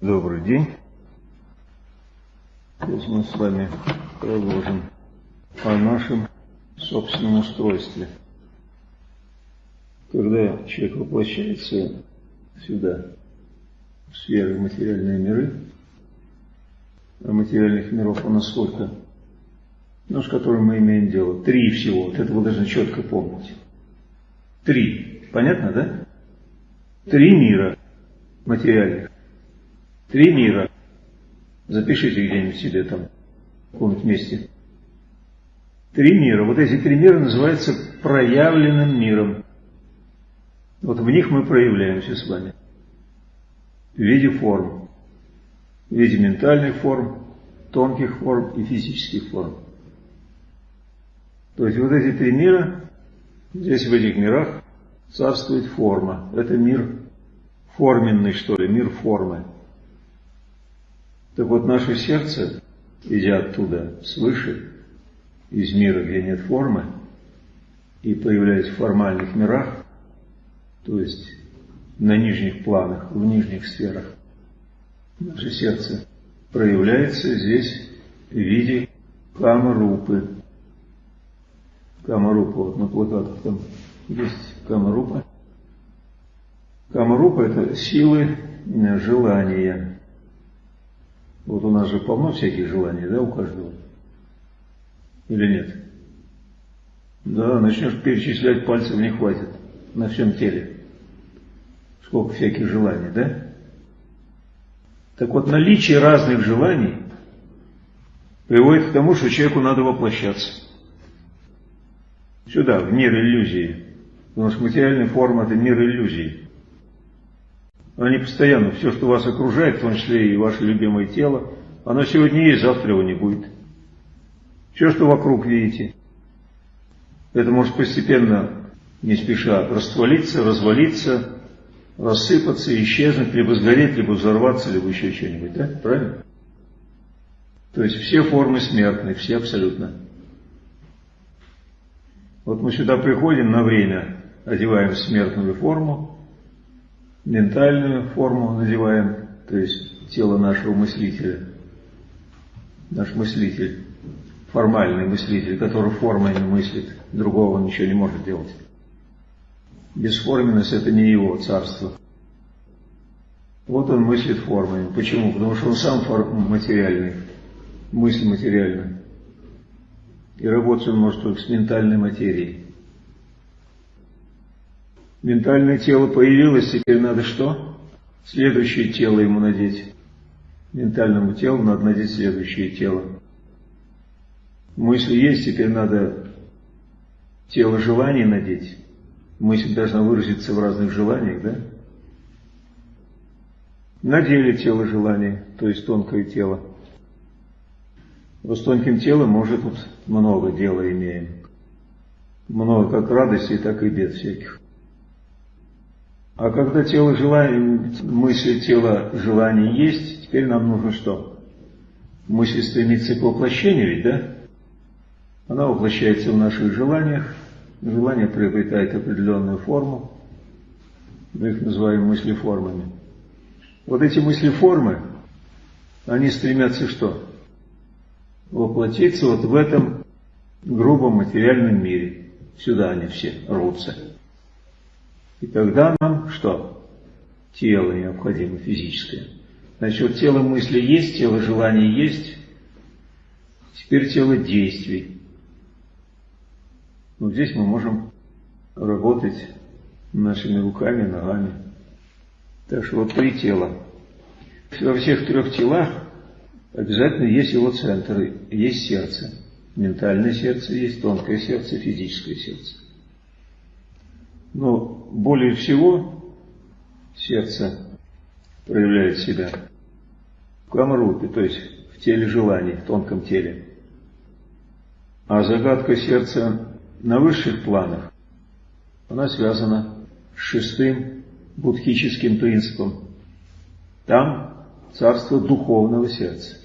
Добрый день. Сейчас мы с вами продолжим о нашем собственном устройстве. Когда человек воплощается сюда, в сферы материальные миры, а материальных миров у нас сколько? Ну, с которым мы имеем дело. Три всего. Вот это вы должны четко помнить. Три. Понятно, да? Три мира материальных. Три мира. Запишите где-нибудь себе там, в каком-нибудь месте. Три мира. Вот эти три мира называются проявленным миром. Вот в них мы проявляемся с вами. В виде форм. В виде ментальных форм, тонких форм и физических форм. То есть вот эти три мира, здесь в этих мирах царствует форма. Это мир форменный, что ли, мир формы. Так вот, наше сердце, идя оттуда, свыше, из мира, где нет формы, и появляясь в формальных мирах, то есть на нижних планах, в нижних сферах, наше сердце проявляется здесь в виде камарупы. Камарупа, вот на плакатах там есть камарупа. Камарупа – это силы желания. Вот у нас же полно всяких желаний, да, у каждого? Или нет? Да, начнешь перечислять, пальцев не хватит на всем теле. Сколько всяких желаний, да? Так вот, наличие разных желаний приводит к тому, что человеку надо воплощаться. Сюда, в мир иллюзии. Потому что материальная форма – это мир иллюзий. Они постоянно, все, что вас окружает, в том числе и ваше любимое тело, оно сегодня есть, завтра его не будет. Все, что вокруг видите, это может постепенно, не спеша, раствалиться, развалиться, рассыпаться, исчезнуть, либо сгореть, либо взорваться, либо еще что-нибудь, да? Правильно? То есть все формы смертны, все абсолютно. Вот мы сюда приходим на время, одеваем смертную форму, ментальную форму надеваем, то есть тело нашего мыслителя. Наш мыслитель, формальный мыслитель, который формой мыслит, другого ничего не может делать. Бесформенность это не его царство. Вот он мыслит формами. Почему? Потому что он сам материальный, мысль материальная. И работать он может только с ментальной материей. Ментальное тело появилось, теперь надо что? Следующее тело ему надеть. Ментальному телу надо надеть следующее тело. Мысли есть, теперь надо тело желаний надеть. Мысль должна выразиться в разных желаниях, да? Надели тело желаний, то есть тонкое тело. Вот с тонким телом уже тут много дела имеем. Много как радостей, так и бед всяких. А когда тело желаний, мысли тела желаний есть, теперь нам нужно что? Мысль стремится к воплощению ведь, да? Она воплощается в наших желаниях, желание приобретает определенную форму, мы их называем мыслеформами. Вот эти мыслеформы, они стремятся что? Воплотиться вот в этом грубом материальном мире. Сюда они все рвутся. И тогда нам что? Тело необходимо физическое. Значит, вот тело мысли есть, тело желаний есть, теперь тело действий. Вот здесь мы можем работать нашими руками, ногами. Так что вот три тела. Во всех трех телах обязательно есть его центр, есть сердце. Ментальное сердце есть, тонкое сердце, физическое сердце. Но более всего сердце проявляет себя в камрупе, то есть в теле желаний, в тонком теле. А загадка сердца на высших планах, она связана с шестым будхическим принципом. Там царство духовного сердца.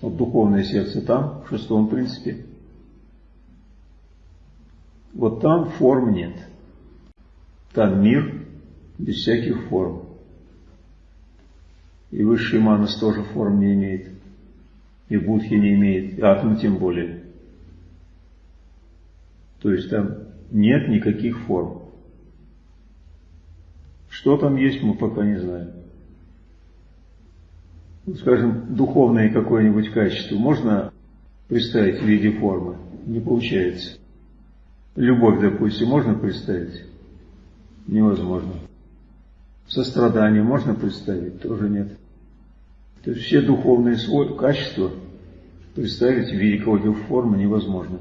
Вот духовное сердце там, в шестом принципе. Вот там форм нет. Там мир без всяких форм. И высший манас тоже форм не имеет. И будхи не имеет, и атом тем более. То есть там нет никаких форм. Что там есть, мы пока не знаем. Скажем, духовное какое-нибудь качество можно представить в виде формы? Не получается. Любовь, допустим, можно представить? Невозможно. Сострадание можно представить? Тоже нет. То есть все духовные свой, качества представить в виде какой-то формы невозможно.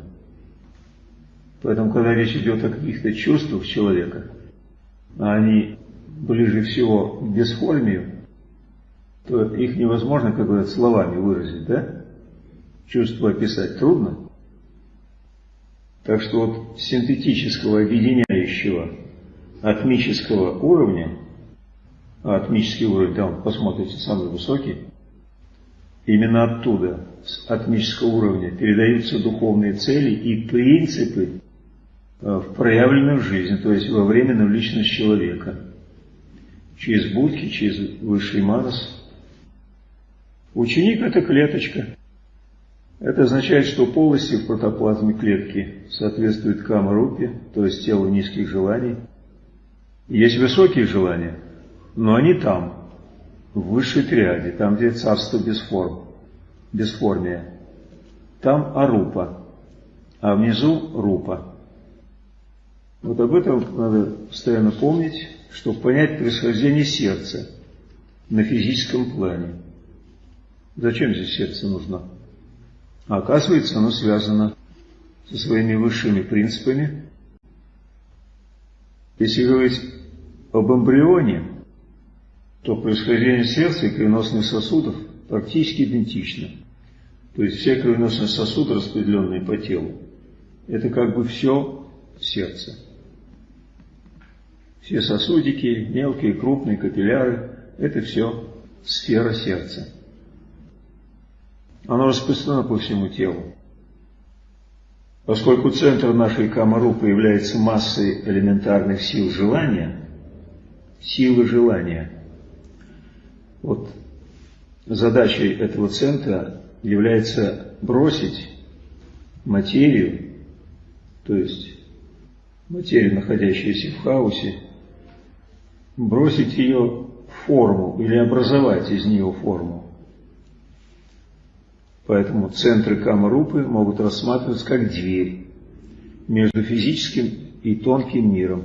Поэтому, когда речь идет о каких-то чувствах человека, а они ближе всего к бесформию, то их невозможно, как говорят, словами выразить, да? Чувство описать трудно. Так что вот синтетического, объединяющего атмического уровня, а атмический уровень, там, посмотрите, самый высокий, именно оттуда, с атмического уровня, передаются духовные цели и принципы э, в проявленную жизнь, то есть во временную личность человека. Через будки, через высший манас. Ученик – это клеточка. Это означает, что полости в протоплазме клетки соответствуют камарупе, то есть телу низких желаний. Есть высокие желания, но они там, в высшей триаде, там, где царство без форм, бесформия. Там арупа, а внизу рупа. Вот об этом надо постоянно помнить, чтобы понять происхождение сердца на физическом плане. Зачем здесь сердце нужно? А оказывается, оно связано со своими высшими принципами. Если говорить об эмбрионе, то происхождение сердца и кровеносных сосудов практически идентично. То есть все кровеносные сосуды, распределенные по телу, это как бы все сердце. Все сосудики, мелкие, крупные, капилляры, это все сфера сердца. Оно распространено по всему телу. Поскольку центр нашей камару появляется массой элементарных сил желания, силы желания, вот задачей этого центра является бросить материю, то есть материю, находящуюся в хаосе, бросить ее в форму или образовать из нее форму. Поэтому центры Камарупы могут рассматриваться как дверь между физическим и тонким миром,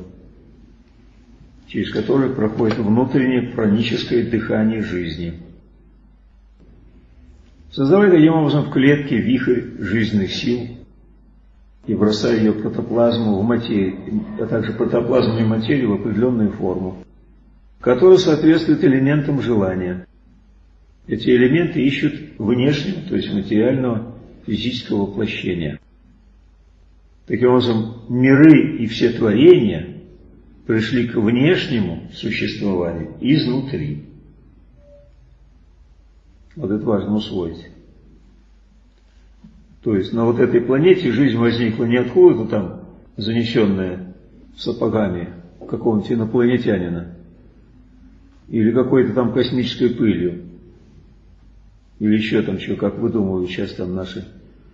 через который проходит внутреннее праническое дыхание жизни. Создавая таким образом в клетке вихрь жизненных сил и бросая ее протоплазму в материю, а также протоплазму и материю в определенную форму, которая соответствует элементам желания – эти элементы ищут внешнего, то есть материального физического воплощения. Таким образом, миры и все творения пришли к внешнему существованию изнутри. Вот это важно усвоить. То есть на вот этой планете жизнь возникла не откуда-то там, занесенная сапогами какого-нибудь инопланетянина, или какой-то там космической пылью, или еще там что, как выдумывают сейчас там наши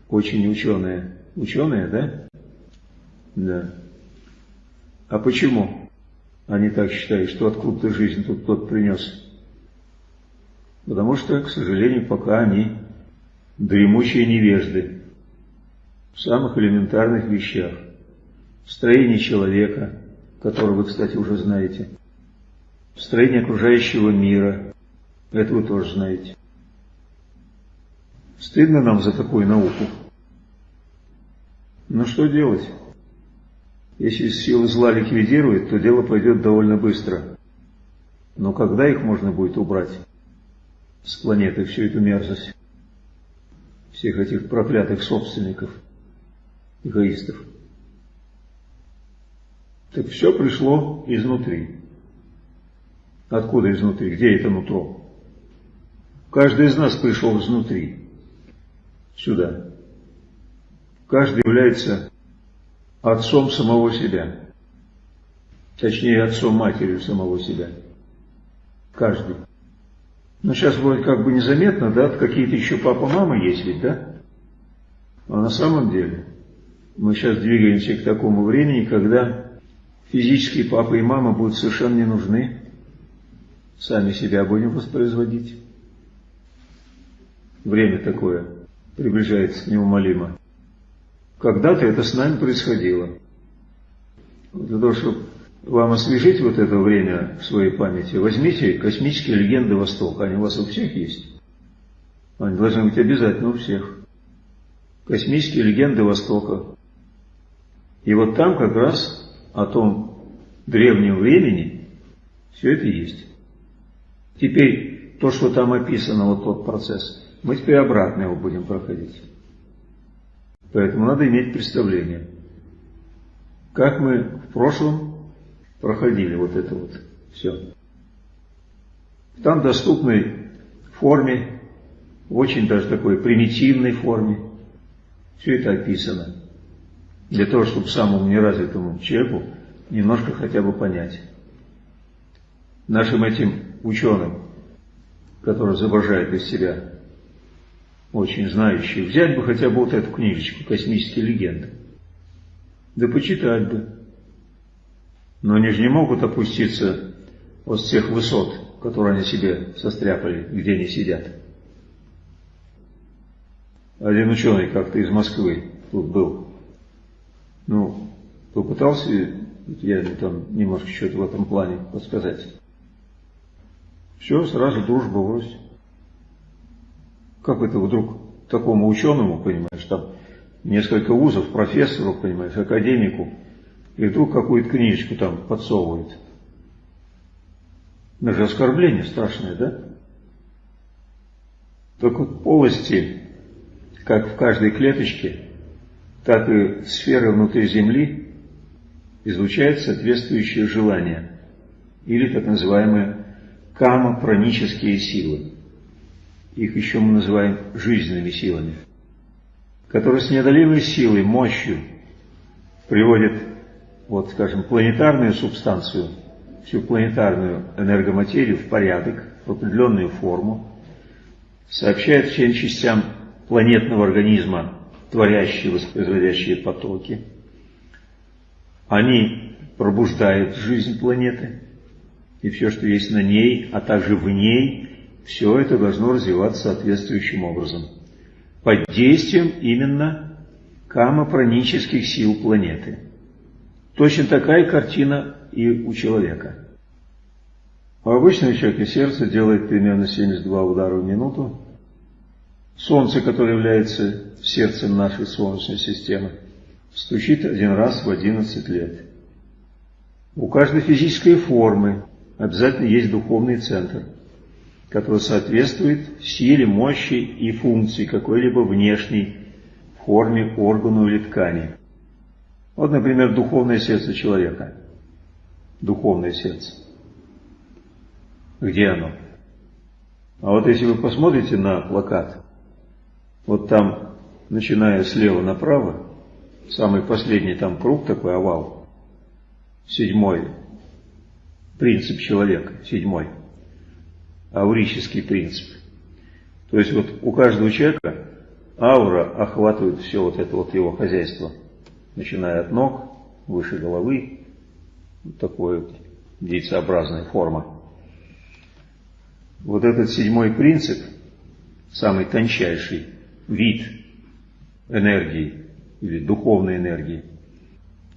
очень ученые. Ученые, да? Да. А почему они так считают, что откуда-то жизнь тут тот принес? Потому что, к сожалению, пока они дремучие невежды в самых элементарных вещах. В строении человека, которого вы, кстати, уже знаете. В строении окружающего мира. Это вы тоже знаете. Стыдно нам за такую науку. Но что делать? Если силы зла ликвидируют, то дело пойдет довольно быстро. Но когда их можно будет убрать с планеты, всю эту мерзость? Всех этих проклятых собственников, эгоистов. Так все пришло изнутри. Откуда изнутри? Где это нутро? Каждый из нас пришел изнутри сюда. Каждый является отцом самого себя. Точнее, отцом матерью самого себя. Каждый. Ну, сейчас вроде как бы незаметно, да, какие-то еще папа-мама есть ведь, да? А на самом деле мы сейчас двигаемся к такому времени, когда физические папа и мама будут совершенно не нужны. Сами себя будем воспроизводить. Время такое приближается неумолимо. Когда-то это с нами происходило. Для того, чтобы вам освежить вот это время в своей памяти, возьмите космические легенды Востока. Они у вас у всех есть. Они должны быть обязательно у всех. Космические легенды Востока. И вот там как раз о том древнем времени все это есть. Теперь то, что там описано, вот тот процесс, мы теперь обратно его будем проходить. Поэтому надо иметь представление, как мы в прошлом проходили вот это вот все. Там доступной форме, в очень даже такой примитивной форме, все это описано. Для того, чтобы самому неразвитому человеку немножко хотя бы понять. Нашим этим ученым, которые изображают из себя очень знающие, взять бы хотя бы вот эту книжечку «Космические легенды». Да почитать бы. Но они же не могут опуститься вот с тех высот, которые они себе состряпали, где они сидят. Один ученый как-то из Москвы тут был. Ну, попытался я там немножко что-то в этом плане подсказать. Все, сразу дружба врозь. Как это вдруг такому ученому, понимаешь, там несколько вузов, профессору, понимаешь, академику, и вдруг какую-то книжечку там подсовывает. Даже оскорбление страшное, да? Так вот полости, как в каждой клеточке, так и сферы внутри Земли излучают соответствующие желания, или так называемые кама-пранические силы. Их еще мы называем жизненными силами, которые с неодолимой силой, мощью приводят вот, скажем, планетарную субстанцию, всю планетарную энергоматерию в порядок, в определенную форму, сообщает всем частям планетного организма творящие, воспроизводящие потоки. Они пробуждают жизнь планеты, и все, что есть на ней, а также в ней, все это должно развиваться соответствующим образом. Под действием именно камопронических сил планеты – Точно такая картина и у человека. У обычного человека сердце делает примерно 72 удара в минуту. Солнце, которое является сердцем нашей Солнечной системы, стучит один раз в 11 лет. У каждой физической формы обязательно есть духовный центр, который соответствует силе, мощи и функции какой-либо внешней форме, органу или ткани. Вот, например, духовное сердце человека. Духовное сердце. Где оно? А вот если вы посмотрите на плакат, вот там, начиная слева направо, самый последний там круг такой, овал, седьмой, принцип человека, седьмой, аурический принцип. То есть вот у каждого человека аура охватывает все вот это вот его хозяйство – начиная от ног, выше головы, вот такой вот яйцеобразная форма. Вот этот седьмой принцип, самый тончайший вид энергии или духовной энергии,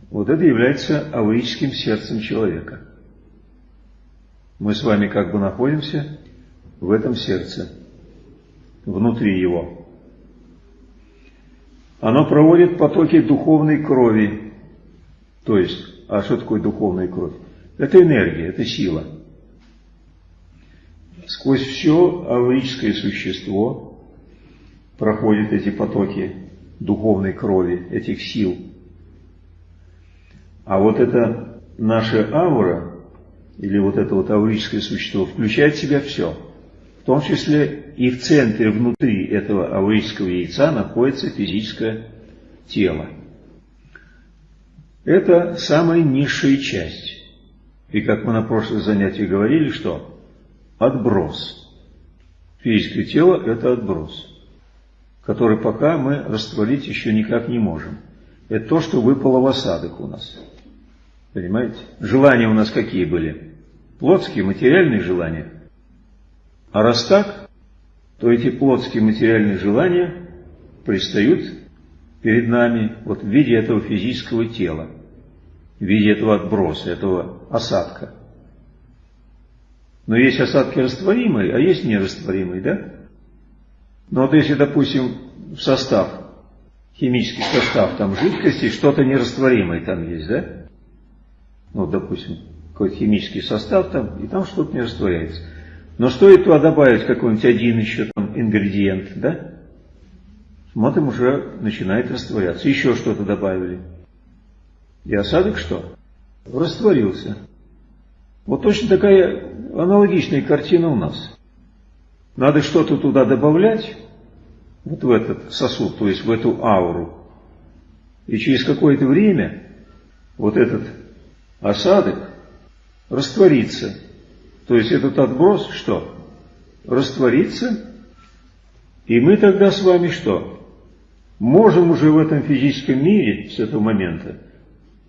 вот это является аурическим сердцем человека. Мы с вами как бы находимся в этом сердце, внутри его. Оно проводит потоки духовной крови. То есть, а что такое духовная кровь? Это энергия, это сила. Сквозь все аурическое существо проходят эти потоки духовной крови, этих сил. А вот это наша аура, или вот это вот аурическое существо, включает в себя все. В том числе и в центре, внутри этого аурического яйца находится физическое тело. Это самая низшая часть. И как мы на прошлых занятиях говорили, что отброс. Физическое тело – это отброс, который пока мы растворить еще никак не можем. Это то, что выпало в осадок у нас. Понимаете? Желания у нас какие были? Плотские, материальные желания. А раз так, то эти плотские материальные желания пристают перед нами вот в виде этого физического тела, в виде этого отброса, этого осадка. Но есть осадки растворимые, а есть нерастворимые, да? Но вот если, допустим, в состав, химический состав там жидкости, что-то нерастворимое там есть, да? Ну, допустим, какой-то химический состав там, и там что-то не растворяется. Но стоит туда добавить какой-нибудь один еще там ингредиент, да? Смотрим, уже начинает растворяться. Еще что-то добавили. И осадок что? Растворился. Вот точно такая аналогичная картина у нас. Надо что-то туда добавлять, вот в этот сосуд, то есть в эту ауру. И через какое-то время вот этот осадок растворится. То есть этот отброс что? Растворится, и мы тогда с вами что? Можем уже в этом физическом мире с этого момента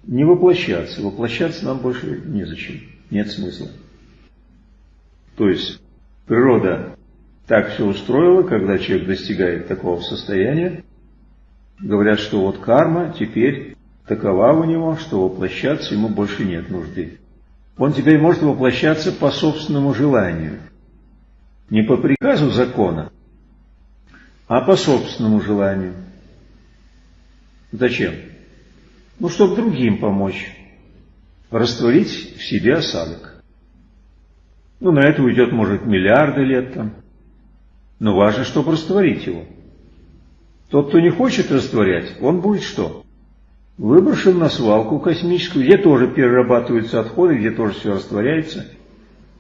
не воплощаться. Воплощаться нам больше незачем, нет смысла. То есть природа так все устроила, когда человек достигает такого состояния, говорят, что вот карма теперь такова у него, что воплощаться ему больше нет нужды. Он теперь может воплощаться по собственному желанию. Не по приказу закона, а по собственному желанию. Зачем? Ну, чтобы другим помочь. Растворить в себе осадок. Ну, на это уйдет, может, миллиарды лет там. Но важно, чтобы растворить его. Тот, кто не хочет растворять, он будет что? Выброшен на свалку космическую, где тоже перерабатываются отходы, где тоже все растворяется.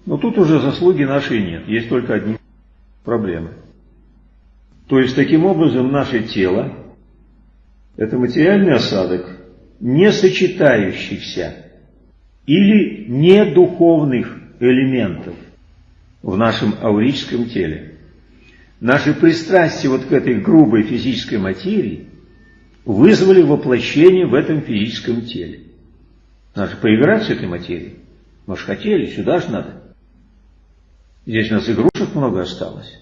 Но тут уже заслуги нашей нет, есть только одни проблемы. То есть, таким образом, наше тело – это материальный осадок, не сочетающихся или не духовных элементов в нашем аурическом теле. Наши пристрастия вот к этой грубой физической материи вызвали воплощение в этом физическом теле. Надо поиграть с этой материей. Мы же хотели, сюда же надо. Здесь у нас игрушек много осталось.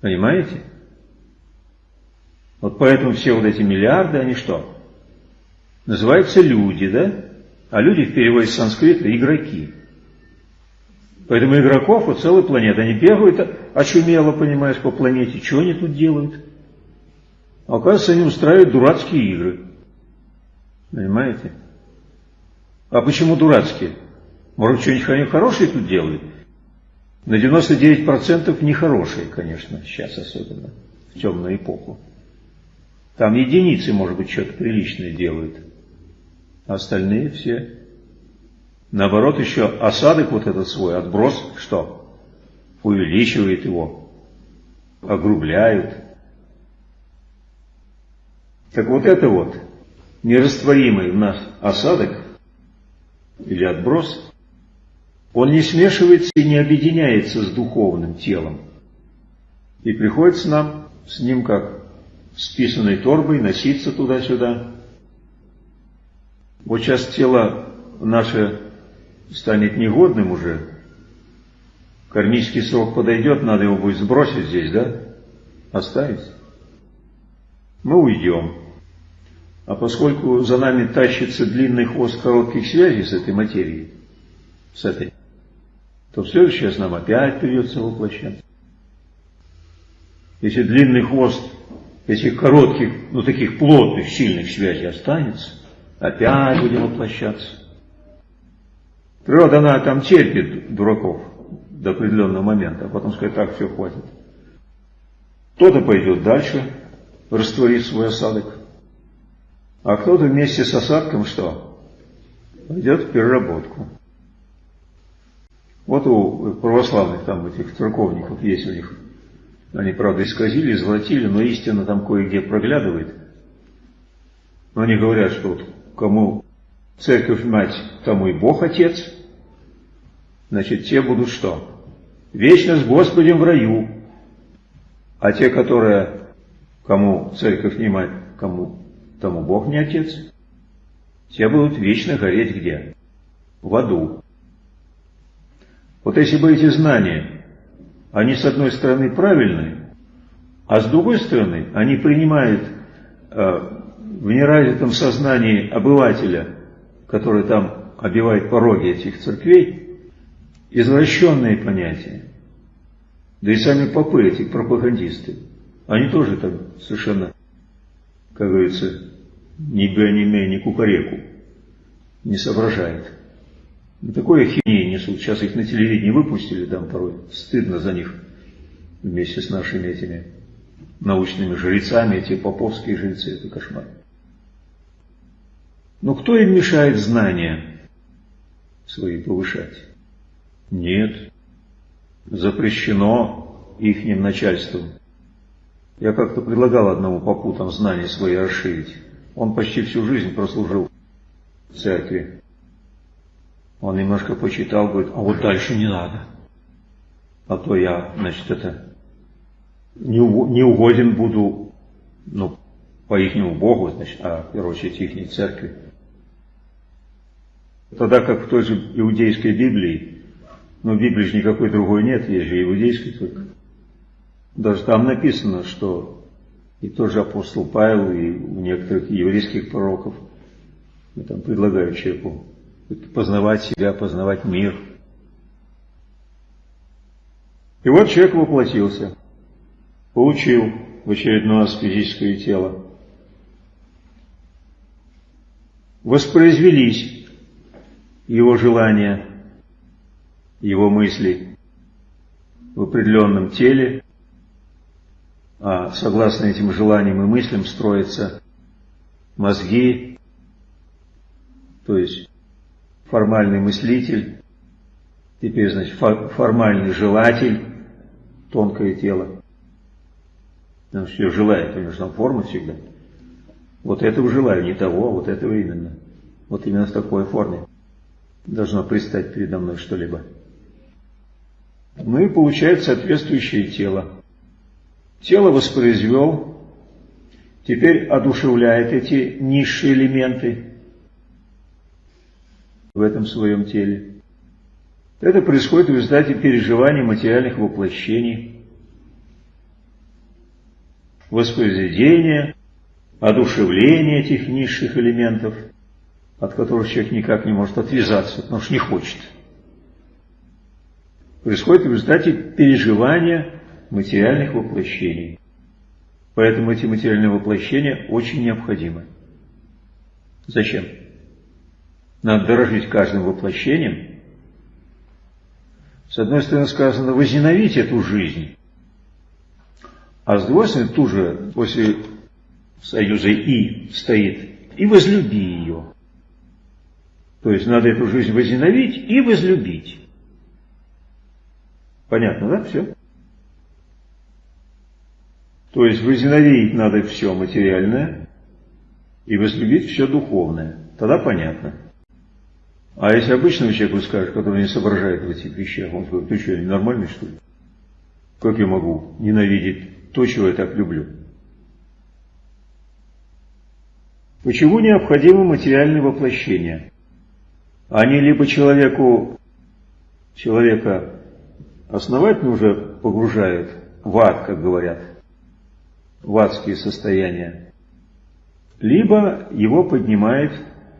Понимаете? Вот поэтому все вот эти миллиарды, они что? Называются люди, да? А люди в переводе с санскрита – игроки. Поэтому игроков у целой планеты. Они бегают очумело, понимаешь, по планете. Что они тут делают? А оказывается, они устраивают дурацкие игры. Понимаете? А почему дурацкие? Может, что-нибудь хорошее тут делают? На 99% нехорошие, конечно, сейчас особенно, в темную эпоху. Там единицы, может быть, что-то приличное делают. А остальные все. Наоборот, еще осадок вот этот свой, отброс, что? Увеличивает его, огрубляют. Так вот это вот, нерастворимый в нас осадок или отброс, он не смешивается и не объединяется с духовным телом. И приходится нам с ним как с писаной торбой носиться туда-сюда. Вот сейчас тело наше станет негодным уже, кармический срок подойдет, надо его будет сбросить здесь, да? Оставить. Мы уйдем. А поскольку за нами тащится длинный хвост коротких связей с этой материей, с этой, то в следующий раз нам опять придется воплощаться. Если длинный хвост этих коротких, ну таких плотных, сильных связей останется, опять будем воплощаться. Природа, она там терпит дураков до определенного момента, а потом скажет, так, все, хватит. Кто-то пойдет дальше, растворит свой осадок, а кто-то вместе с осадком что? Пойдет в переработку. Вот у православных там этих церковников есть у них. Они, правда, исказили, золотили, но истина там кое-где проглядывает. Но они говорят, что вот кому церковь мать, тому и Бог отец. Значит, те будут что? вечно с Господем в раю. А те, которые, кому церковь не мать, кому тому Бог не отец, те будут вечно гореть где? В аду. Вот если бы эти знания, они с одной стороны правильные, а с другой стороны они принимают э, в неразвитом сознании обывателя, который там обивает пороги этих церквей, извращенные понятия. Да и сами попы, эти пропагандисты, они тоже там совершенно, как говорится, ни бе, ни кукареку не соображают. Ну, такое хинеи несут. Сейчас их на телевидении выпустили, там порой стыдно за них вместе с нашими этими научными жрецами, эти поповские жрецы, это кошмар. Но кто им мешает знания свои повышать? Нет. Запрещено ихним начальством. Я как-то предлагал одному попу там знания свои расширить. Он почти всю жизнь прослужил в церкви. Он немножко почитал, говорит, а вот дальше не надо. А то я, значит, это не, угоден буду, ну, по ихнему Богу, значит, а, в первую очередь, ихней церкви. Тогда как в той же иудейской Библии, но в Библии же никакой другой нет, есть же иудейской только. Даже там написано, что и тот же апостол Павел, и у некоторых еврейских пророков, там предлагают человеку познавать себя, познавать мир. И вот человек воплотился, получил в очередной раз физическое тело. Воспроизвелись его желания, его мысли в определенном теле, а согласно этим желаниям и мыслям строятся мозги, то есть формальный мыслитель, теперь, значит, формальный желатель, тонкое тело. Потому что желает, у него там форма всегда. Вот этого желаю, не того, а вот этого именно. Вот именно в такой форме должно предстать передо мной что-либо. Ну и получает соответствующее тело. Тело воспроизвел, теперь одушевляет эти низшие элементы в этом своем теле. Это происходит в результате переживания материальных воплощений, воспроизведения, одушевления этих низших элементов – от которых человек никак не может отвязаться, потому что не хочет. Происходит в результате переживания материальных воплощений. Поэтому эти материальные воплощения очень необходимы. Зачем? Надо дорожить каждым воплощением. С одной стороны сказано возненавидеть эту жизнь, а с другой стороны тут же после союза «и» стоит «и возлюби ее». То есть надо эту жизнь возненавидеть и возлюбить. Понятно, да? Все? То есть возненавидеть надо все материальное и возлюбить все духовное. Тогда понятно. А если обычному человеку скажешь, который не соображает в этих вещах, он скажет, ты что, ненормальный что ли? Как я могу ненавидеть то, чего я так люблю? Почему необходимо материальное воплощение? Они либо человеку, человека основательно уже погружают в ад, как говорят, в адские состояния, либо его поднимает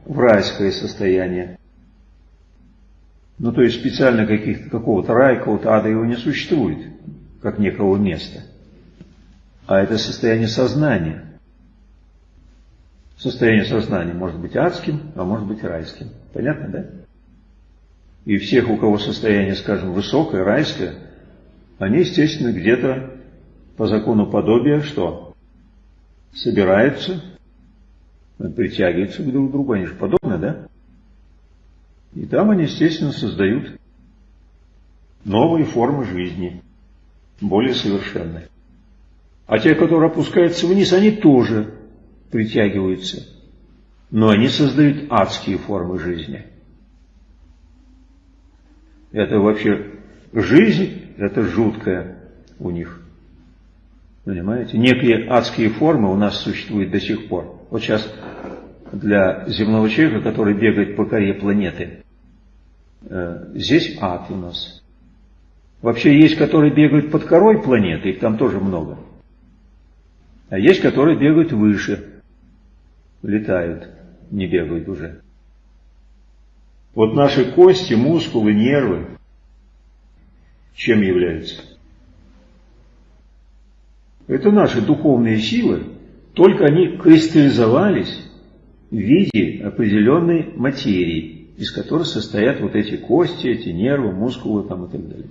в райское состояние. Ну, то есть специально какого-то рая, какого-то ада его не существует, как некого места. А это состояние сознания. Состояние сознания может быть адским, а может быть райским. Понятно, да? И всех, у кого состояние, скажем, высокое, райское, они, естественно, где-то по закону подобия что? Собираются, притягиваются друг к другу, они же подобны, да? И там они, естественно, создают новые формы жизни, более совершенные. А те, которые опускаются вниз, они тоже притягиваются но они создают адские формы жизни. Это вообще жизнь это жуткое у них. Понимаете? Некие адские формы у нас существуют до сих пор. Вот сейчас для земного человека, который бегает по коре планеты, э, здесь ад у нас. Вообще есть, которые бегают под корой планеты, их там тоже много. А есть, которые бегают выше, летают, не бегают уже. Вот наши кости, мускулы, нервы, чем являются? Это наши духовные силы, только они кристаллизовались в виде определенной материи, из которой состоят вот эти кости, эти нервы, мускулы там и так далее.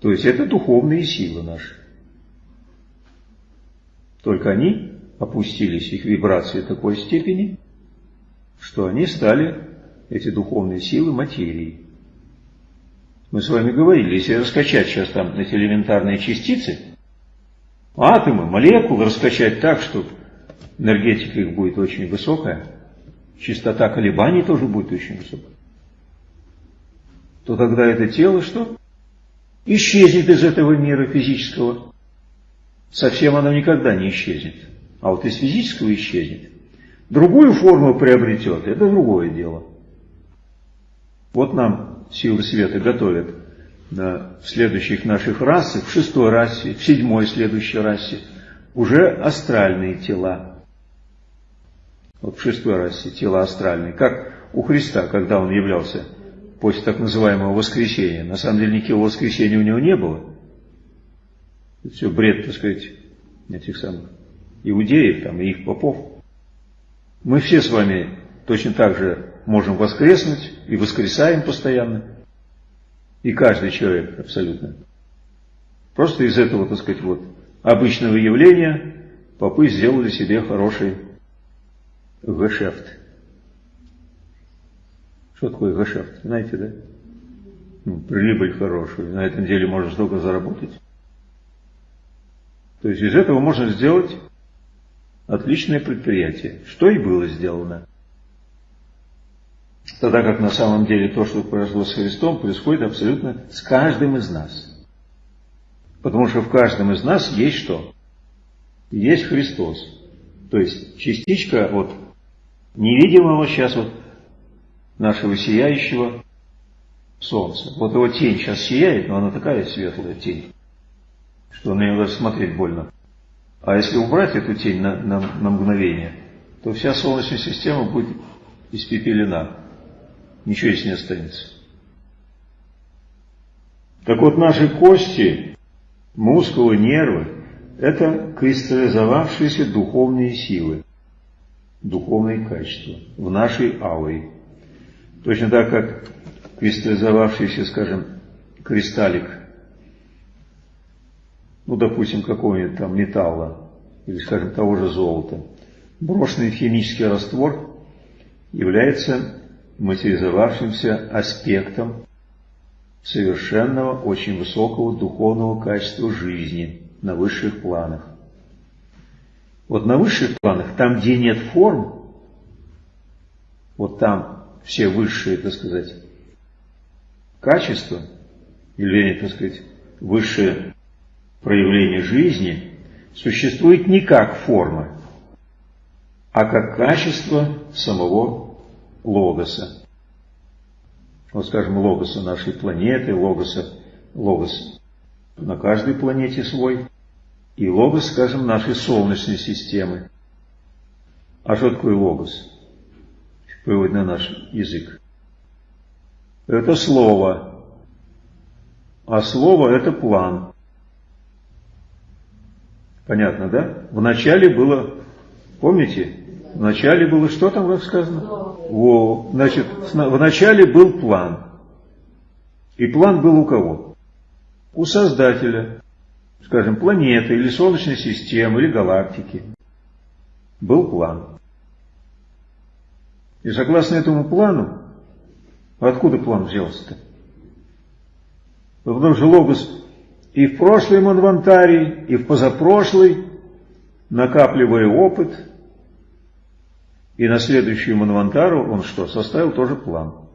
То есть это духовные силы наши. Только они опустились, их вибрации такой степени, что они стали, эти духовные силы, материей. Мы с вами говорили, если раскачать сейчас там эти элементарные частицы, атомы, молекулы раскачать так, что энергетика их будет очень высокая, частота колебаний тоже будет очень высокая, то тогда это тело что? Исчезнет из этого мира физического. Совсем оно никогда не исчезнет. А вот из физического исчезнет. Другую форму приобретет, это другое дело. Вот нам силы света готовят в следующих наших расах, в шестой расе, в седьмой следующей расе, уже астральные тела. Вот в шестой расе тела астральные. Как у Христа, когда он являлся после так называемого воскресения. На самом деле никакого воскресения у него не было. Это все бред, так сказать, этих самых иудеев там, и их попов. Мы все с вами точно так же можем воскреснуть и воскресаем постоянно. И каждый человек абсолютно. Просто из этого, так сказать, вот обычного явления попы сделали себе хороший гешефт. Что такое гешефт? Знаете, да? Ну, прибыль хорошую. На этом деле можно столько заработать. То есть из этого можно сделать отличное предприятие. Что и было сделано. Тогда как на самом деле то, что произошло с Христом, происходит абсолютно с каждым из нас. Потому что в каждом из нас есть что? Есть Христос. То есть частичка вот невидимого сейчас вот нашего сияющего солнца. Вот его тень сейчас сияет, но она такая светлая тень, что на нее даже смотреть больно. А если убрать эту тень на, на, на мгновение, то вся Солнечная система будет испепелена ничего здесь не останется. Так вот, наши кости, мускулы, нервы – это кристаллизовавшиеся духовные силы, духовные качества в нашей ауре. Точно так, как кристаллизовавшийся, скажем, кристаллик, ну, допустим, какого-нибудь там металла, или, скажем, того же золота, брошенный в химический раствор является материализовавшимся аспектом совершенного, очень высокого духовного качества жизни на высших планах. Вот на высших планах, там, где нет форм, вот там все высшие, так сказать, качества, или, так сказать, высшее проявление жизни, существует не как форма, а как качество самого логоса. Вот скажем, логоса нашей планеты, логоса, логос на каждой планете свой, и логос, скажем, нашей Солнечной системы. А что такое логос? Перевод на наш язык. Это слово. А слово это план. Понятно, да? Вначале было, помните, вначале было что там, как сказано? Во, значит, вначале был план. И план был у кого? У Создателя, скажем, планеты или Солнечной системы или галактики. Был план. И согласно этому плану, откуда план взялся-то? Потому что Логос и в прошлый Манвантарий, и в позапрошлый, накапливая опыт, и на следующую Манвантару он что? Составил тоже план.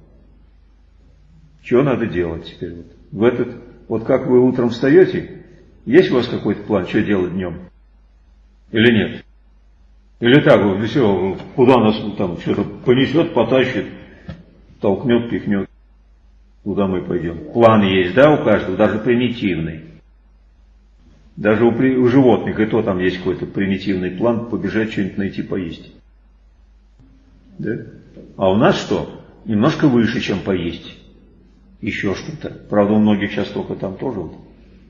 Что надо делать теперь? Вот? В этот Вот как вы утром встаете, есть у вас какой-то план, что делать днем? Или нет? Или так, вот, все, куда нас там что-то понесет, потащит, толкнет, пихнет. Куда мы пойдем? План есть, да, у каждого, даже примитивный. Даже у, у животных и то там есть какой-то примитивный план побежать что-нибудь найти поесть. Да? А у нас что? Немножко выше, чем поесть. Еще что-то. Правда, у многих сейчас только там тоже вот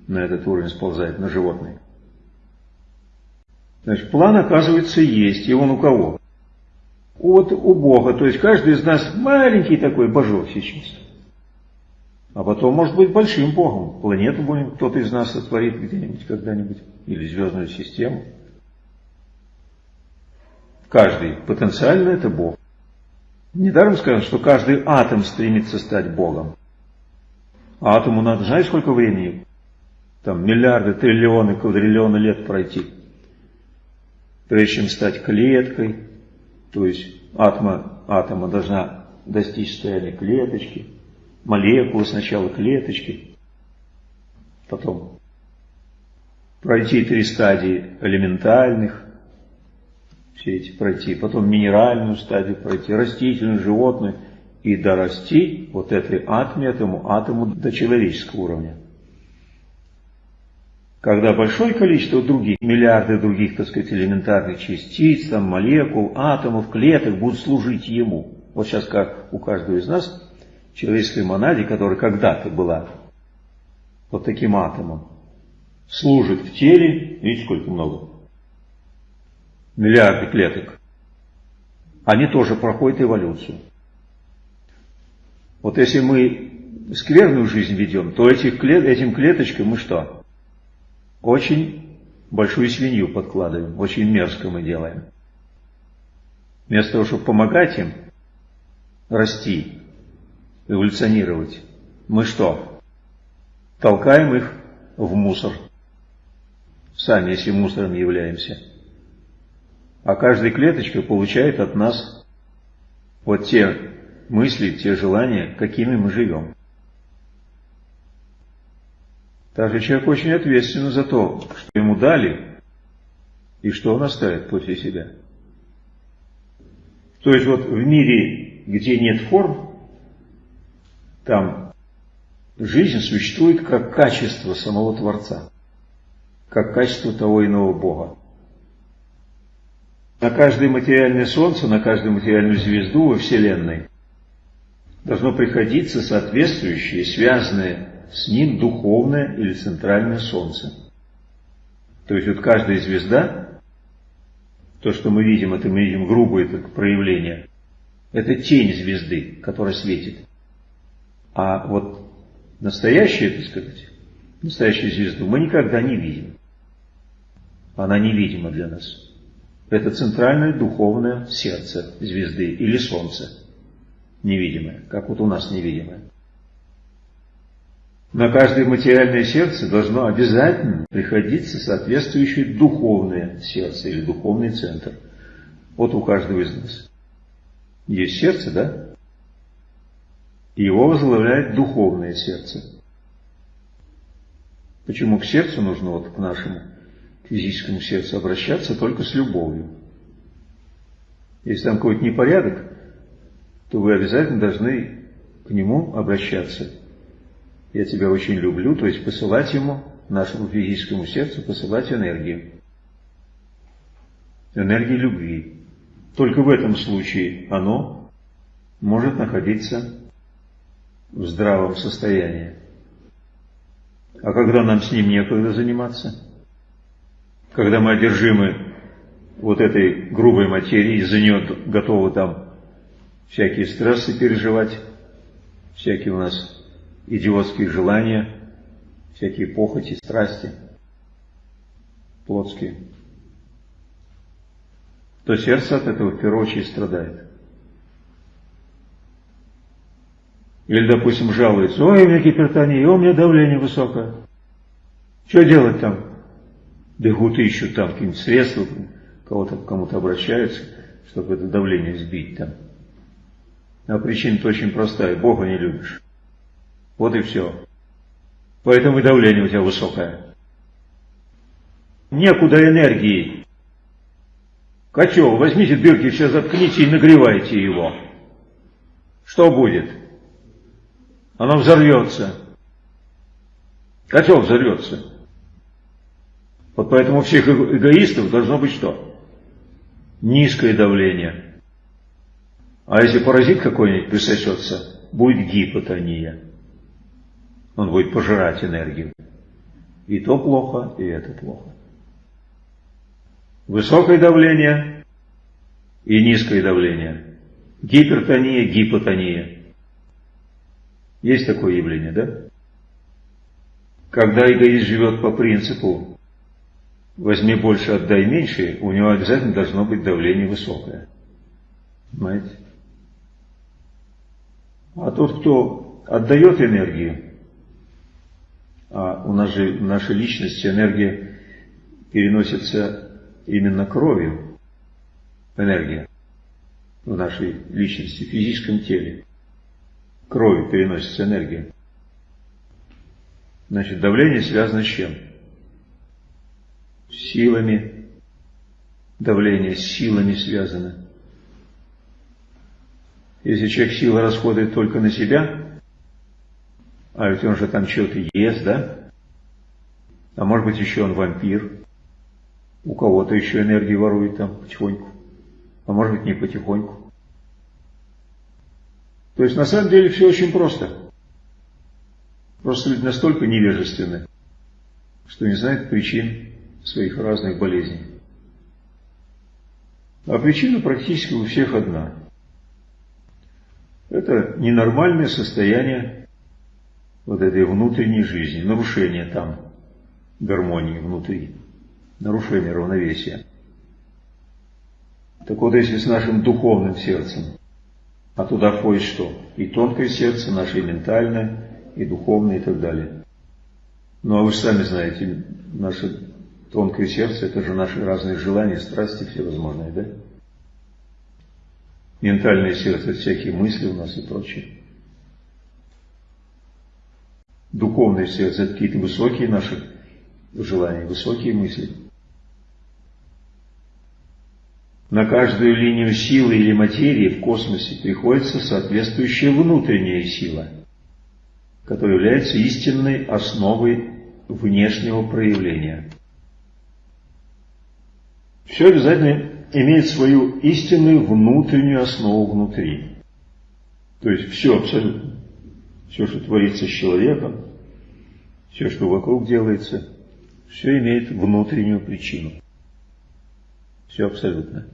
на этот уровень сползает, на животные. Значит, план, оказывается, есть. И он у кого? Вот у Бога. То есть каждый из нас маленький такой божок сейчас. А потом, может быть, большим Богом. Планету будем кто-то из нас сотворит где-нибудь, когда-нибудь. Или звездную систему. Каждый потенциально это Бог. Недаром сказано, что каждый атом стремится стать Богом. А атому надо, знаешь, сколько времени? Там миллиарды, триллионы, квадриллионы лет пройти. Прежде чем стать клеткой, то есть атома, атома должна достичь состояния клеточки, молекулы сначала клеточки, потом пройти три стадии элементальных, все эти пройти, потом минеральную стадию пройти, растительную, животную, и дорасти вот этой атоме, этому атому до человеческого уровня. Когда большое количество других, миллиарды других, так сказать, элементарных частиц, там, молекул, атомов, клеток будут служить ему. Вот сейчас как у каждого из нас человеческой монаде, которая когда-то была вот таким атомом, служит в теле, видите, сколько много, миллиарды клеток, они тоже проходят эволюцию. Вот если мы скверную жизнь ведем, то этих этим клеточкам мы что? Очень большую свинью подкладываем, очень мерзко мы делаем. Вместо того, чтобы помогать им расти, эволюционировать, мы что? Толкаем их в мусор. Сами, если мусором являемся. А каждая клеточка получает от нас вот те мысли, те желания, какими мы живем. Также человек очень ответственен за то, что ему дали и что он оставит после себя. То есть вот в мире, где нет форм, там жизнь существует как качество самого Творца, как качество того иного Бога. На каждое материальное солнце, на каждую материальную звезду во Вселенной должно приходиться соответствующее, связанное с ним духовное или центральное солнце. То есть вот каждая звезда, то, что мы видим, это мы видим грубое это проявление, это тень звезды, которая светит. А вот настоящую, так сказать, настоящую звезду мы никогда не видим. Она невидима для нас. Это центральное духовное сердце звезды или солнца невидимое, как вот у нас невидимое. На каждое материальное сердце должно обязательно приходиться соответствующее духовное сердце или духовный центр. Вот у каждого из нас. Есть сердце, да? Его возглавляет духовное сердце. Почему к сердцу нужно, вот к нашему физическому сердцу обращаться только с любовью? Если там какой-то непорядок, то вы обязательно должны к нему обращаться. Я тебя очень люблю, то есть посылать ему, нашему физическому сердцу, посылать энергию. Энергию любви. Только в этом случае оно может находиться в здравом состоянии. А когда нам с ним некогда заниматься? Когда мы одержимы вот этой грубой материей, из-за нее готовы там всякие стрессы переживать, всякие у нас идиотские желания, всякие похоти, страсти плотские, то сердце от этого в первую очередь страдает. Или, допустим, жалуется, ой, у меня гипертония, у меня давление высокое. Что делать там? Бегут ищут там какие-нибудь средства, кого-то к кому-то обращаются, чтобы это давление сбить там. А причина-то очень простая. Бога не любишь. Вот и все. Поэтому и давление у тебя высокое. Некуда энергии. Котел, возьмите дырки, все заткните и нагревайте его. Что будет? Оно взорвется. Котел взорвется. Вот поэтому у всех эгоистов должно быть что? Низкое давление. А если паразит какой-нибудь присосется, будет гипотония. Он будет пожирать энергию. И то плохо, и это плохо. Высокое давление и низкое давление. Гипертония, гипотония. Есть такое явление, да? Когда эгоист живет по принципу возьми больше, отдай меньше, у него обязательно должно быть давление высокое. Понимаете? А тот, кто отдает энергию, а у нас же в нашей личности энергия переносится именно кровью, энергия в нашей личности, в физическом теле. Кровью переносится энергия. Значит, давление связано с чем? Силами. Давление с силами связано. Если человек силы расходует только на себя, а ведь он же там что-то ест, да? А может быть еще он вампир. У кого-то еще энергии ворует там потихоньку. А может быть не потихоньку. То есть на самом деле все очень просто. Просто люди настолько невежественны, что не знают причин своих разных болезней. А причина практически у всех одна. Это ненормальное состояние вот этой внутренней жизни, нарушение там гармонии внутри, нарушение равновесия. Так вот, если с нашим духовным сердцем, а туда входит что? И тонкое сердце, наше и ментальное, и духовное, и так далее. Ну а вы же сами знаете, наше тонкое сердце – это же наши разные желания, страсти всевозможные, да? Ментальное сердце – всякие мысли у нас и прочее. Духовное сердце – это какие-то высокие наши желания, высокие мысли. На каждую линию силы или материи в космосе приходится соответствующая внутренняя сила – который является истинной основой внешнего проявления. Все обязательно имеет свою истинную внутреннюю основу внутри. То есть все абсолютно, все, что творится с человеком, все, что вокруг делается, все имеет внутреннюю причину. Все абсолютно.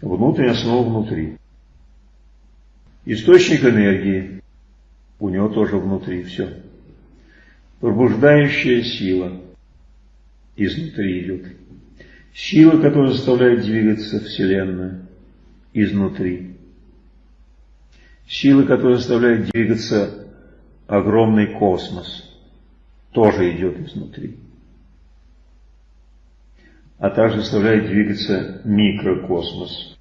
Внутренняя основа внутри. Источник энергии у него тоже внутри все. Пробуждающая сила изнутри идет. Сила, которая заставляет двигаться Вселенную изнутри. Сила, которая заставляет двигаться огромный космос, тоже идет изнутри. А также заставляет двигаться микрокосмос,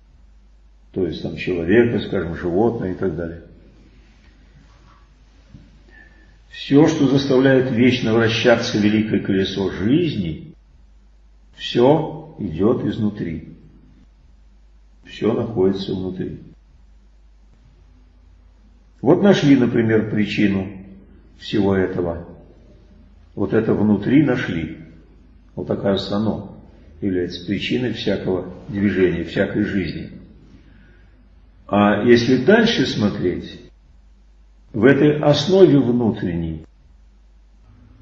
то есть там человека, скажем, животное и так далее. Все, что заставляет вечно вращаться великое колесо жизни, все идет изнутри. Все находится внутри. Вот нашли, например, причину всего этого. Вот это внутри нашли. Вот оказывается оно является причиной всякого движения, всякой жизни. А если дальше смотреть, в этой основе внутренней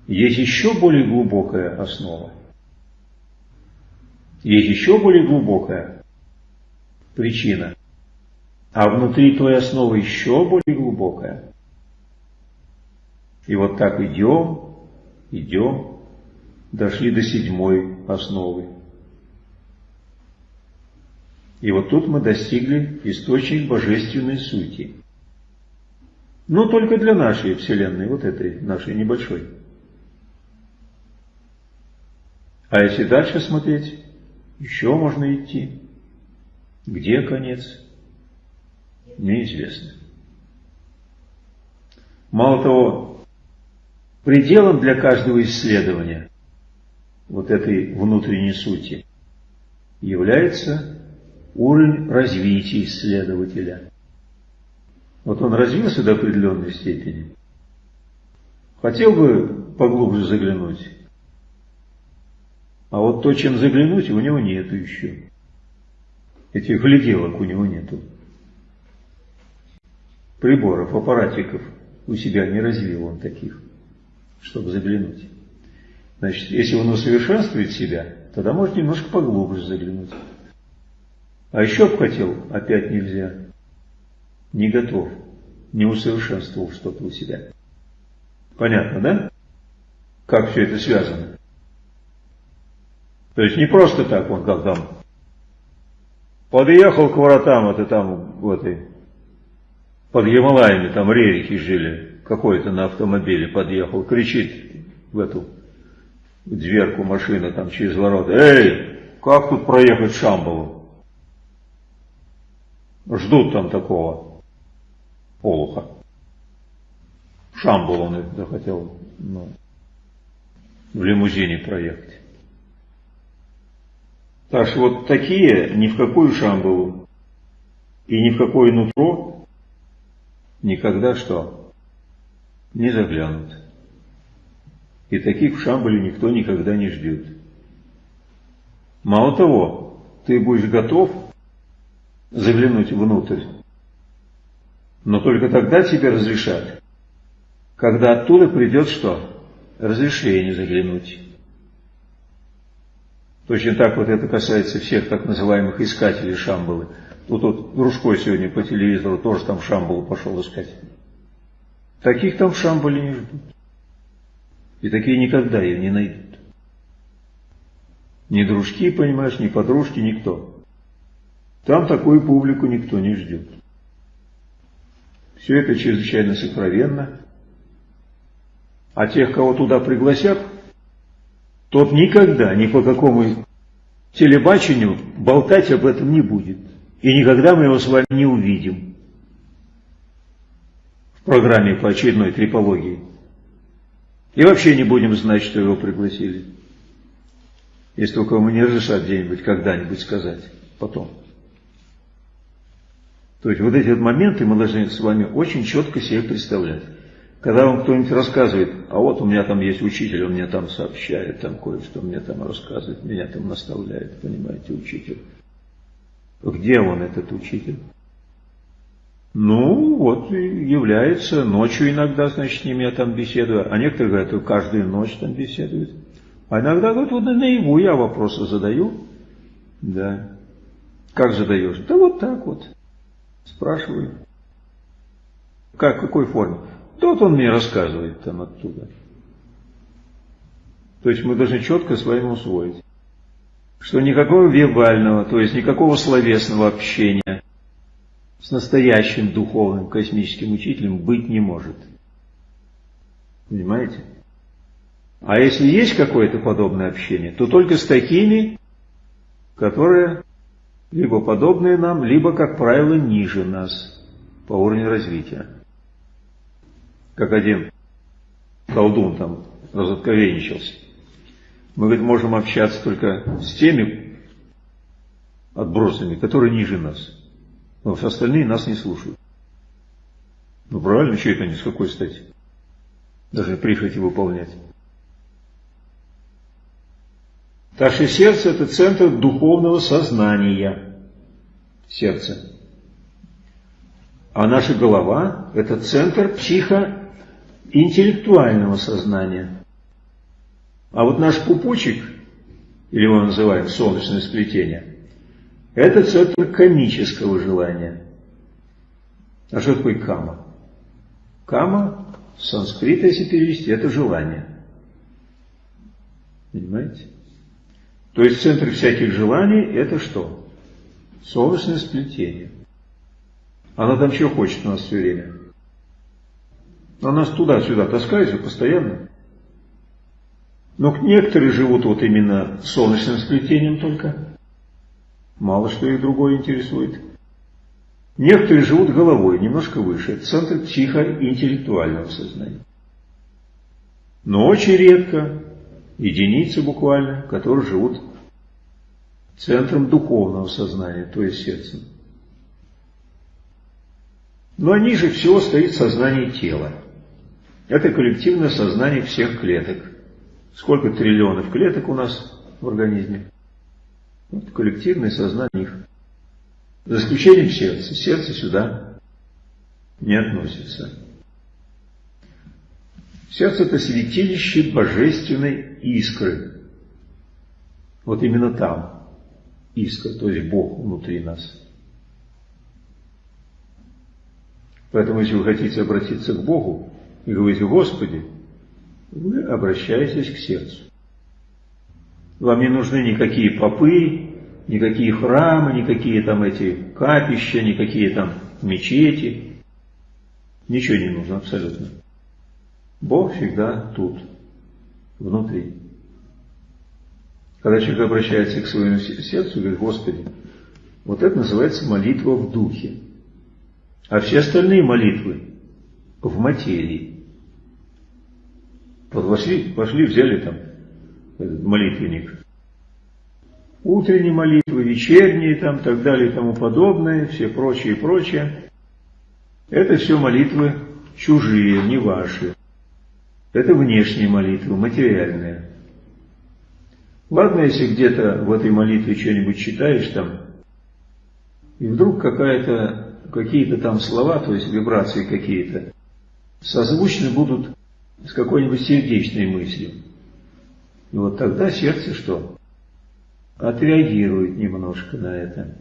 есть еще более глубокая основа. Есть еще более глубокая причина. А внутри той основы еще более глубокая. И вот так идем, идем, дошли до седьмой основы. И вот тут мы достигли источник божественной сути. Но только для нашей Вселенной, вот этой нашей небольшой. А если дальше смотреть, еще можно идти. Где конец? Неизвестно. Мало того, пределом для каждого исследования вот этой внутренней сути является уровень развития исследователя. Вот он развился до определенной степени. Хотел бы поглубже заглянуть. А вот то, чем заглянуть, у него нету еще. Этих гляделок у него нету. Приборов, аппаратиков у себя не развил он таких, чтобы заглянуть. Значит, если он усовершенствует себя, тогда может немножко поглубже заглянуть. А еще бы хотел, опять нельзя. Не готов, не усовершенствовал что-то у себя. Понятно, да? Как все это связано? То есть не просто так он как там подъехал к воротам, это там в этой, под Гималаями, там рерихи жили, какой-то на автомобиле подъехал, кричит в эту дверку машины там через ворота, эй, как тут проехать в Шамбалу? Ждут там такого олуха. В Шамбалу он захотел ну, в лимузине проехать. Так что вот такие ни в какую Шамбалу и ни в какое нутро никогда что? Не заглянут. И таких в Шамбале никто никогда не ждет. Мало того, ты будешь готов заглянуть внутрь, но только тогда тебе разрешат, когда оттуда придет что? Разрешение заглянуть. Точно так вот это касается всех так называемых искателей Шамбалы. Тут вот Дружко сегодня по телевизору тоже там Шамбалу пошел искать. Таких там в Шамбале не ждут. И такие никогда ее не найдут. Ни дружки, понимаешь, ни подружки, никто. Там такую публику никто не ждет. Все это чрезвычайно сокровенно. А тех, кого туда пригласят, тот никогда ни по какому телебачению болтать об этом не будет. И никогда мы его с вами не увидим в программе по очередной трипологии. И вообще не будем знать, что его пригласили. Если только ему не разрешат где-нибудь, когда-нибудь сказать потом. То есть вот эти вот моменты мы должны с вами очень четко себе представлять. Когда вам кто-нибудь рассказывает, а вот у меня там есть учитель, он мне там сообщает, там кое-что мне там рассказывает, меня там наставляет, понимаете, учитель. Где он, этот учитель? Ну, вот является ночью иногда, значит, с ними я там беседую. А некоторые говорят, каждую ночь там беседуют. А иногда говорят, вот наяву я вопросы задаю. Да. Как задаешь? Да вот так вот. Спрашиваю. Как, в какой форме? Тот он мне рассказывает там оттуда. То есть мы должны четко с вами усвоить, что никакого вербального, то есть никакого словесного общения с настоящим духовным космическим учителем быть не может. Понимаете? А если есть какое-то подобное общение, то только с такими, которые либо подобные нам, либо, как правило, ниже нас по уровню развития. Как один колдун там разотковенничался. Мы, говорит, можем общаться только с теми отбросами, которые ниже нас. Но все остальные нас не слушают. Ну правильно, что это они, с какой стати? Даже прихоти выполнять. Наше сердце – это центр духовного сознания. Сердце. А наша голова – это центр психоинтеллектуального сознания. А вот наш пупочек, или его называем солнечное сплетение – это центр комического желания. А что такое кама? Кама, с санскрита, если перевести, это желание. Понимаете? То есть центр всяких желаний это что? Солнечное сплетение. Она там что хочет у нас все время? Она нас туда-сюда таскается постоянно. Но некоторые живут вот именно солнечным сплетением только. Мало что их другое интересует. Некоторые живут головой, немножко выше. Это центр психоинтеллектуального сознания. Но очень редко единицы буквально, которые живут центром духовного сознания, то есть сердцем. Но ниже всего стоит сознание тела. Это коллективное сознание всех клеток. Сколько триллионов клеток у нас в организме? Вот коллективное сознание их. За исключением сердца. Сердце сюда не относится. Сердце – это святилище божественной искры. Вот именно там искра, то есть Бог внутри нас. Поэтому, если вы хотите обратиться к Богу и говорите, Господи, вы обращаетесь к сердцу. Вам не нужны никакие попы, никакие храмы, никакие там эти капища, никакие там мечети. Ничего не нужно абсолютно. Бог всегда тут, внутри. Когда человек обращается к своему сердцу, говорит, Господи, вот это называется молитва в духе. А все остальные молитвы в материи. Вот вошли, пошли, взяли там этот молитвенник. Утренние молитвы, вечерние там, так далее и тому подобное, все прочее и прочее. Это все молитвы чужие, не ваши. Это внешние молитвы, материальные. Ладно, если где-то в этой молитве что-нибудь читаешь там, и вдруг какие-то там слова, то есть вибрации какие-то, созвучны будут с какой-нибудь сердечной мыслью. И вот тогда сердце что? Отреагирует немножко на это.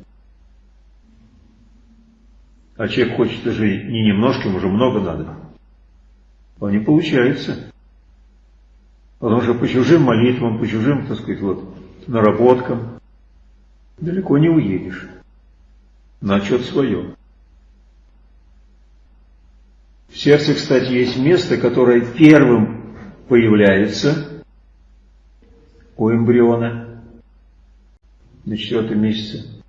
А человек хочет уже не немножко, ему уже много надо. А не получается. Потому что по чужим молитвам, по чужим, так сказать, вот, наработкам далеко не уедешь. На отчет свое. В сердце, кстати, есть место, которое первым появляется у эмбриона на четвертом месяце,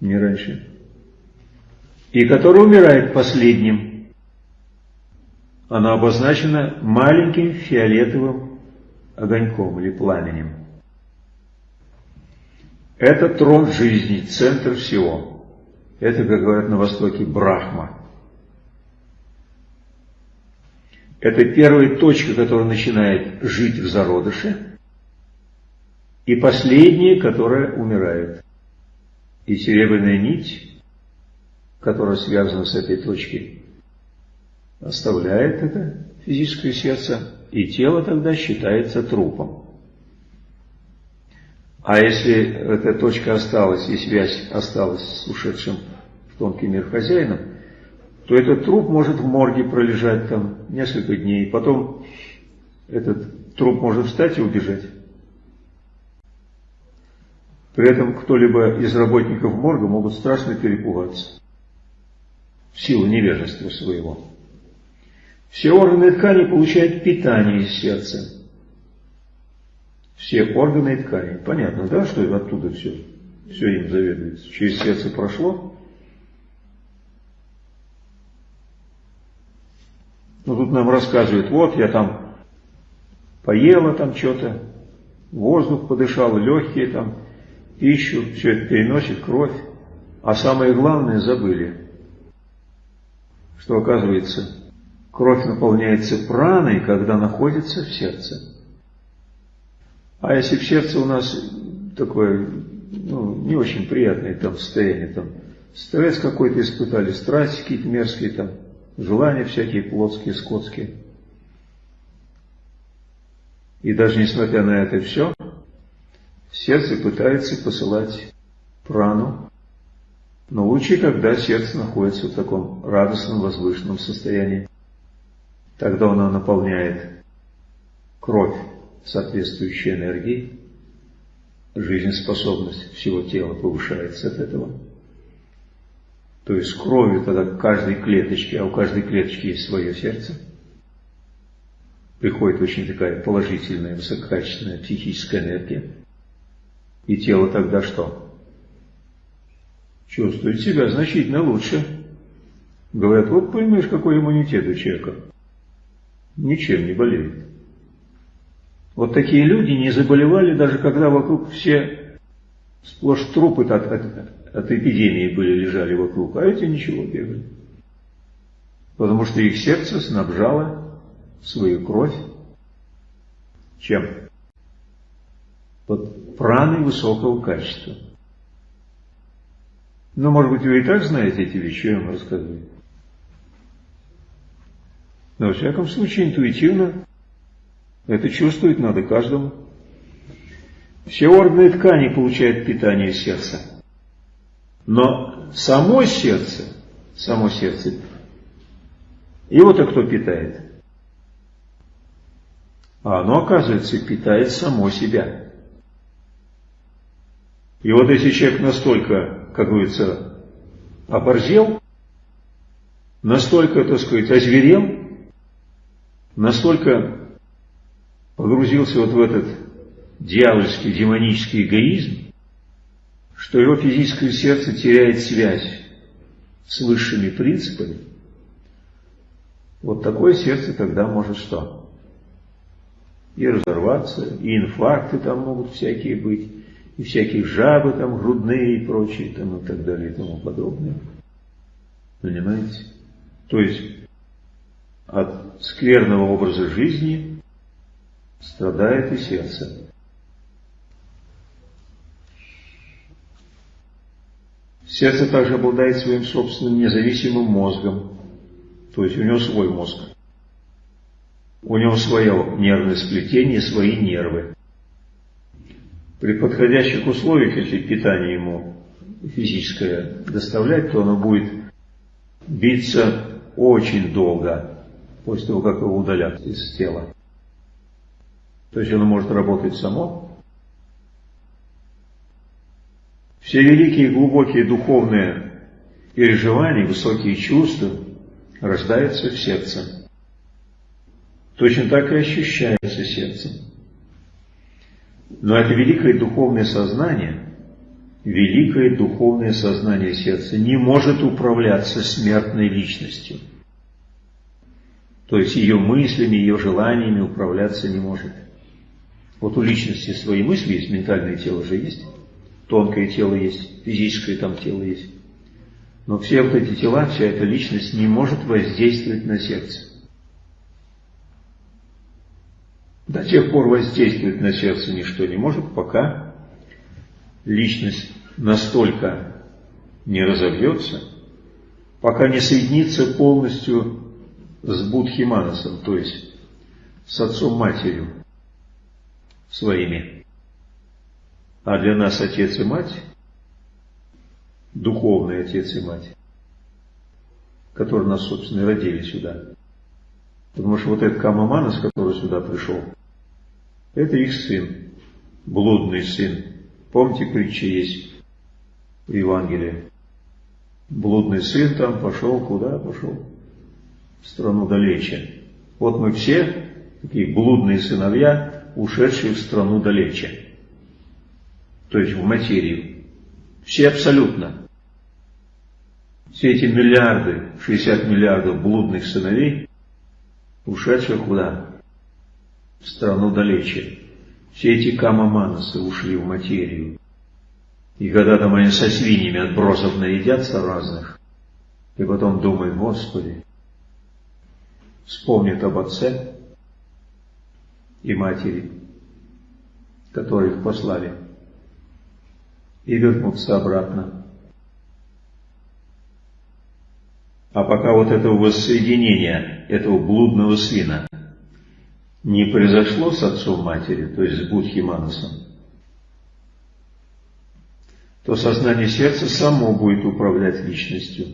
не раньше, и которое умирает последним – оно обозначено маленьким фиолетовым огоньком или пламенем. Это трон жизни, центр всего. Это, как говорят на Востоке, Брахма. Это первая точка, которая начинает жить в зародыше, и последняя, которая умирает. И серебряная нить, которая связана с этой точкой, оставляет это физическое сердце, и тело тогда считается трупом. А если эта точка осталась и связь осталась с ушедшим в тонкий мир хозяином, то этот труп может в морге пролежать там несколько дней, потом этот труп может встать и убежать. При этом кто-либо из работников морга могут страшно перепугаться в силу невежества своего. Все органы и ткани получают питание из сердца. Все органы и ткани. Понятно, да, что оттуда все, все им заведуется. Через сердце прошло. Ну, тут нам рассказывают, вот я там поела там что-то, воздух подышал, легкие там, пищу, все это переносит кровь. А самое главное забыли, что оказывается Кровь наполняется праной, когда находится в сердце. А если в сердце у нас такое ну, не очень приятное там состояние, там стресс какой-то испытали, страсти какие-то мерзкие, там, желания всякие плотские, скотские. И даже несмотря на это все, сердце пытается посылать прану, но лучше, когда сердце находится в таком радостном, возвышенном состоянии. Тогда оно наполняет кровь соответствующей энергией, жизнеспособность всего тела повышается от этого. То есть кровью тогда каждой клеточке, а у каждой клеточки есть свое сердце, приходит очень такая положительная, высококачественная психическая энергия. И тело тогда что? Чувствует себя значительно лучше. Говорят, вот понимаешь, какой иммунитет у человека. Ничем не болеют. Вот такие люди не заболевали, даже когда вокруг все сплошь трупы от, от, от эпидемии были, лежали вокруг, а эти ничего бегали. Потому что их сердце снабжало свою кровь чем? Под праной высокого качества. Ну, может быть, вы и так знаете эти вещи, я вам рассказываю. Но, во всяком случае, интуитивно это чувствовать надо каждому. Все органы и ткани получают питание сердца. Но само сердце, само сердце, его-то кто питает? А оно, оказывается, питает само себя. И вот если человек настолько, как говорится, оборзел, настолько, так сказать, озверел, настолько погрузился вот в этот дьявольский, демонический эгоизм, что его физическое сердце теряет связь с высшими принципами, вот такое сердце тогда может что? И разорваться, и инфаркты там могут всякие быть, и всякие жабы там грудные и прочие там и так далее и тому подобное. Понимаете? То есть от скверного образа жизни страдает и сердце. Сердце также обладает своим собственным независимым мозгом, то есть у него свой мозг. У него свое нервное сплетение, свои нервы. При подходящих условиях, если питание ему физическое доставлять, то оно будет биться очень долго после того, как его удалят из тела. То есть оно может работать само. Все великие глубокие духовные переживания, высокие чувства рождаются в сердце. Точно так и ощущается сердцем. Но это великое духовное сознание, великое духовное сознание сердца не может управляться смертной личностью – то есть ее мыслями, ее желаниями управляться не может. Вот у личности свои мысли есть, ментальное тело же есть, тонкое тело есть, физическое там тело есть. Но все вот эти тела, вся эта личность не может воздействовать на сердце. До тех пор воздействовать на сердце ничто не может, пока личность настолько не разобьется, пока не соединится полностью с Будхиманасом, то есть с отцом-матерью своими. А для нас отец и мать, духовный отец и мать, которые нас, собственно, и родили сюда. Потому что вот этот Камаманас, который сюда пришел, это их сын, блудный сын. Помните, притча есть в Евангелии? Блудный сын там пошел, куда пошел? В страну далече. Вот мы все, такие блудные сыновья, ушедшие в страну далече. То есть в материю. Все абсолютно. Все эти миллиарды, 60 миллиардов блудных сыновей, ушедших куда? В страну далече. Все эти камаманасы ушли в материю. И когда там они со свиньями отбросов наедятся разных, и потом думают, Господи, вспомнит об отце и матери, которые их послали, и вернутся обратно. А пока вот этого воссоединения, этого блудного свина не произошло с отцом матери, то есть с Будхи Манасом, то сознание сердца само будет управлять личностью,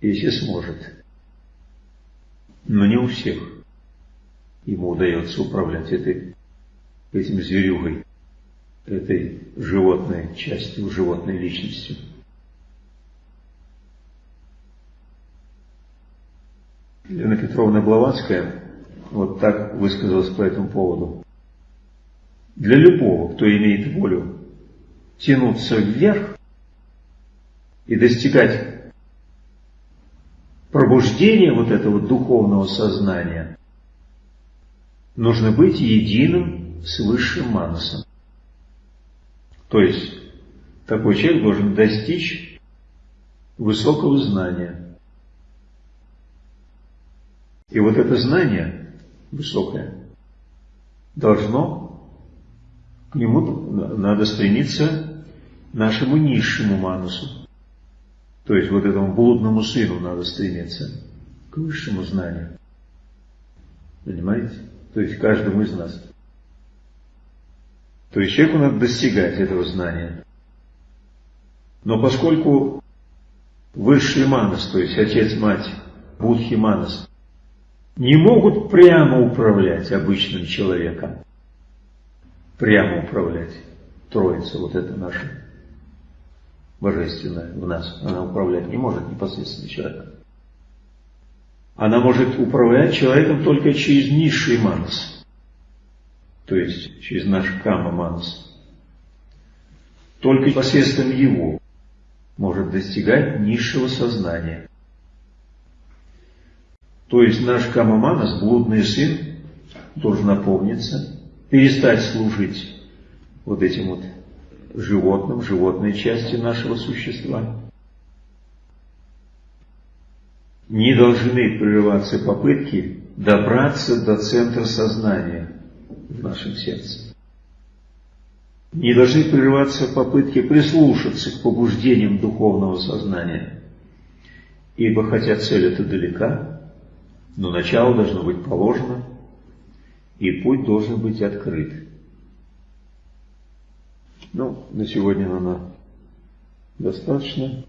если сможет но не у всех ему удается управлять этой, этим зверюгой, этой животной частью, животной личностью. Елена Петровна Блаватская вот так высказалась по этому поводу. Для любого, кто имеет волю тянуться вверх и достигать пробуждение вот этого духовного сознания нужно быть единым с высшим манасом. То есть, такой человек должен достичь высокого знания. И вот это знание высокое должно, к нему надо стремиться нашему низшему манусу. То есть вот этому блудному сыну надо стремиться к высшему знанию. Понимаете? То есть каждому из нас. То есть человеку надо достигать этого знания. Но поскольку высший манас, то есть отец, мать, будхи манас, не могут прямо управлять обычным человеком, прямо управлять. Троица, вот это наша божественная в нас, она управлять не может непосредственно человеком. Она может управлять человеком только через низший манас, то есть через наш кама манас. Только посредством его может достигать низшего сознания. То есть наш кама манас, блудный сын, должен напомниться, перестать служить вот этим вот животным, животной части нашего существа, не должны прерываться попытки добраться до центра сознания в нашем сердце. Не должны прерываться попытки прислушаться к побуждениям духовного сознания. Ибо хотя цель эта далека, но начало должно быть положено, и путь должен быть открыт. Ну, на сегодня, наверное, достаточно.